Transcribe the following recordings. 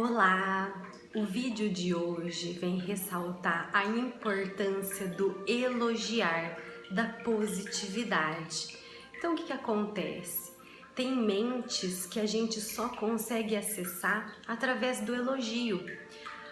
Olá! O vídeo de hoje vem ressaltar a importância do elogiar, da positividade. Então o que, que acontece? Tem mentes que a gente só consegue acessar através do elogio.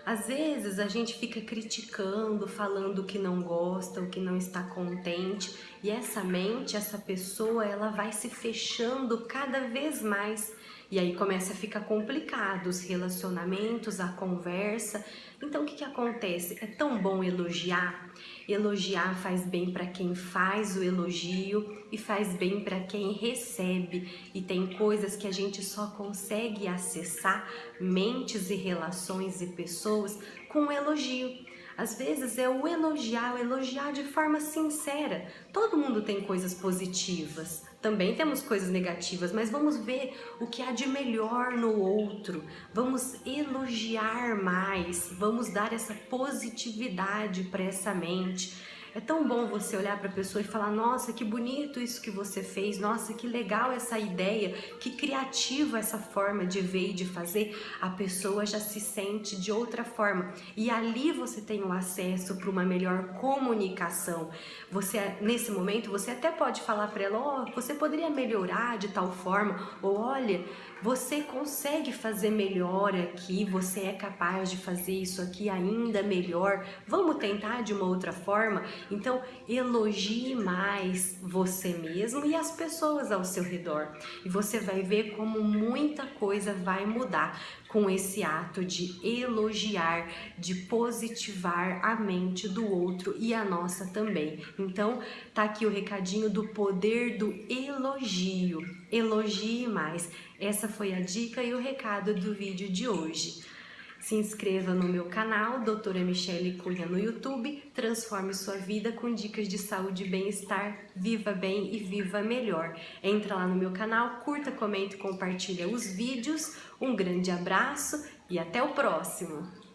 Às vezes a gente fica criticando, falando o que não gosta, o que não está contente, e essa mente, essa pessoa, ela vai se fechando cada vez mais e aí começa a ficar complicado os relacionamentos, a conversa. Então o que, que acontece? É tão bom elogiar. Elogiar faz bem para quem faz o elogio e faz bem para quem recebe. E tem coisas que a gente só consegue acessar, mentes e relações e pessoas, com elogio. Às vezes é o elogiar, o elogiar de forma sincera. Todo mundo tem coisas positivas, também temos coisas negativas, mas vamos ver o que há de melhor no outro. Vamos elogiar mais, vamos dar essa positividade para essa mente é tão bom você olhar para a pessoa e falar, nossa, que bonito isso que você fez, nossa, que legal essa ideia, que criativa essa forma de ver e de fazer. A pessoa já se sente de outra forma e ali você tem o acesso para uma melhor comunicação. Você, nesse momento, você até pode falar para ela, ó, oh, você poderia melhorar de tal forma, ou olha, você consegue fazer melhor aqui, você é capaz de fazer isso aqui ainda melhor, vamos tentar de uma outra forma? Então, elogie mais você mesmo e as pessoas ao seu redor. E você vai ver como muita coisa vai mudar com esse ato de elogiar, de positivar a mente do outro e a nossa também. Então, tá aqui o recadinho do poder do elogio. Elogie mais. Essa foi a dica e o recado do vídeo de hoje. Se inscreva no meu canal, doutora Michele Cunha no YouTube, transforme sua vida com dicas de saúde e bem-estar, viva bem e viva melhor. Entra lá no meu canal, curta, comente e compartilha os vídeos. Um grande abraço e até o próximo!